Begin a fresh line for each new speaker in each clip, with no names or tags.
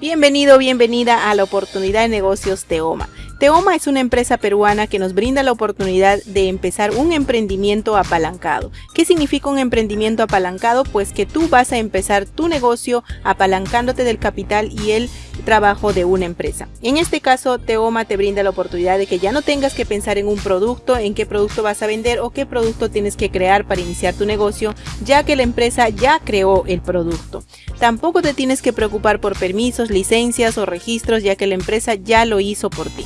Bienvenido, bienvenida a la oportunidad de negocios Teoma. Teoma es una empresa peruana que nos brinda la oportunidad de empezar un emprendimiento apalancado. ¿Qué significa un emprendimiento apalancado? Pues que tú vas a empezar tu negocio apalancándote del capital y el trabajo de una empresa. En este caso, Teoma te brinda la oportunidad de que ya no tengas que pensar en un producto, en qué producto vas a vender o qué producto tienes que crear para iniciar tu negocio, ya que la empresa ya creó el producto. Tampoco te tienes que preocupar por permisos, licencias o registros, ya que la empresa ya lo hizo por ti.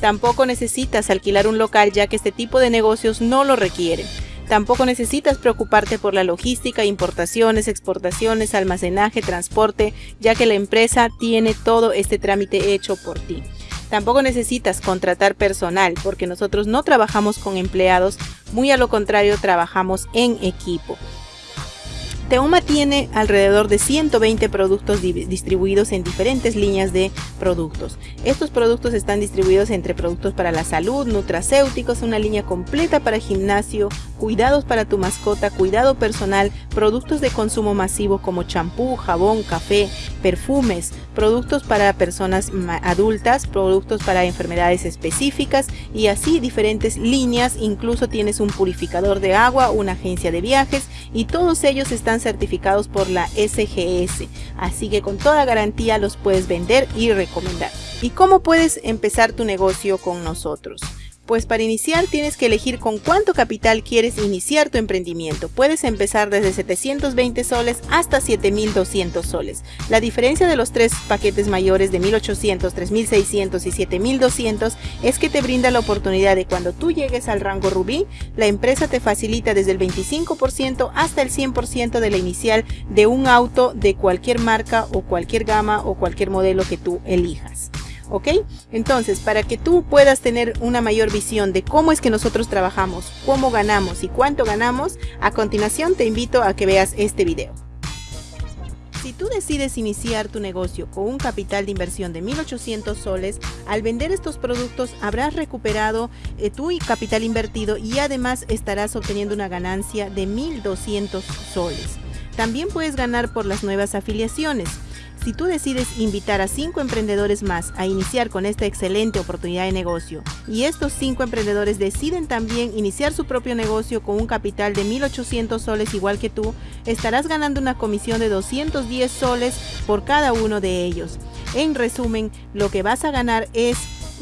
Tampoco necesitas alquilar un local ya que este tipo de negocios no lo requieren. Tampoco necesitas preocuparte por la logística, importaciones, exportaciones, almacenaje, transporte, ya que la empresa tiene todo este trámite hecho por ti. Tampoco necesitas contratar personal porque nosotros no trabajamos con empleados, muy a lo contrario trabajamos en equipo. Teoma tiene alrededor de 120 productos distribuidos en diferentes líneas de productos. Estos productos están distribuidos entre productos para la salud, nutracéuticos, una línea completa para gimnasio, cuidados para tu mascota, cuidado personal, productos de consumo masivo como champú, jabón, café, perfumes, productos para personas adultas, productos para enfermedades específicas y así diferentes líneas. Incluso tienes un purificador de agua, una agencia de viajes y todos ellos están certificados por la SGS, así que con toda garantía los puedes vender y recomendar. ¿Y cómo puedes empezar tu negocio con nosotros? Pues para iniciar tienes que elegir con cuánto capital quieres iniciar tu emprendimiento. Puedes empezar desde 720 soles hasta 7200 soles. La diferencia de los tres paquetes mayores de 1800, 3600 y 7200 es que te brinda la oportunidad de cuando tú llegues al rango rubí, la empresa te facilita desde el 25% hasta el 100% de la inicial de un auto de cualquier marca o cualquier gama o cualquier modelo que tú elijas. ¿Ok? Entonces, para que tú puedas tener una mayor visión de cómo es que nosotros trabajamos, cómo ganamos y cuánto ganamos, a continuación te invito a que veas este video. Si tú decides iniciar tu negocio con un capital de inversión de 1.800 soles, al vender estos productos habrás recuperado eh, tu capital invertido y además estarás obteniendo una ganancia de 1.200 soles. También puedes ganar por las nuevas afiliaciones. Si tú decides invitar a cinco emprendedores más a iniciar con esta excelente oportunidad de negocio y estos cinco emprendedores deciden también iniciar su propio negocio con un capital de 1.800 soles igual que tú, estarás ganando una comisión de 210 soles por cada uno de ellos. En resumen, lo que vas a ganar es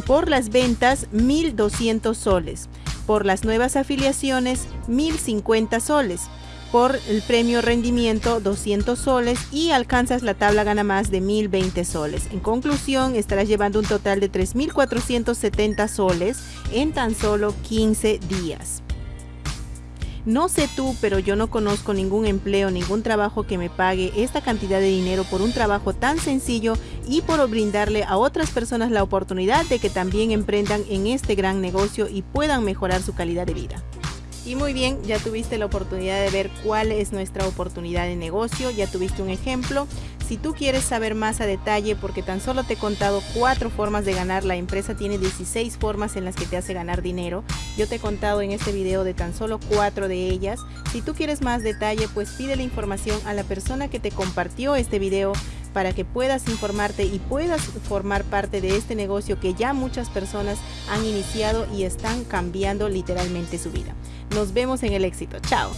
por las ventas 1.200 soles, por las nuevas afiliaciones 1.050 soles por el premio rendimiento 200 soles y alcanzas la tabla gana más de 1020 soles. En conclusión, estarás llevando un total de 3470 soles en tan solo 15 días. No sé tú, pero yo no conozco ningún empleo, ningún trabajo que me pague esta cantidad de dinero por un trabajo tan sencillo y por brindarle a otras personas la oportunidad de que también emprendan en este gran negocio y puedan mejorar su calidad de vida. Y muy bien, ya tuviste la oportunidad de ver cuál es nuestra oportunidad de negocio, ya tuviste un ejemplo. Si tú quieres saber más a detalle, porque tan solo te he contado cuatro formas de ganar, la empresa tiene 16 formas en las que te hace ganar dinero. Yo te he contado en este video de tan solo cuatro de ellas. Si tú quieres más detalle, pues pide la información a la persona que te compartió este video para que puedas informarte y puedas formar parte de este negocio que ya muchas personas han iniciado y están cambiando literalmente su vida. Nos vemos en el éxito. Chao.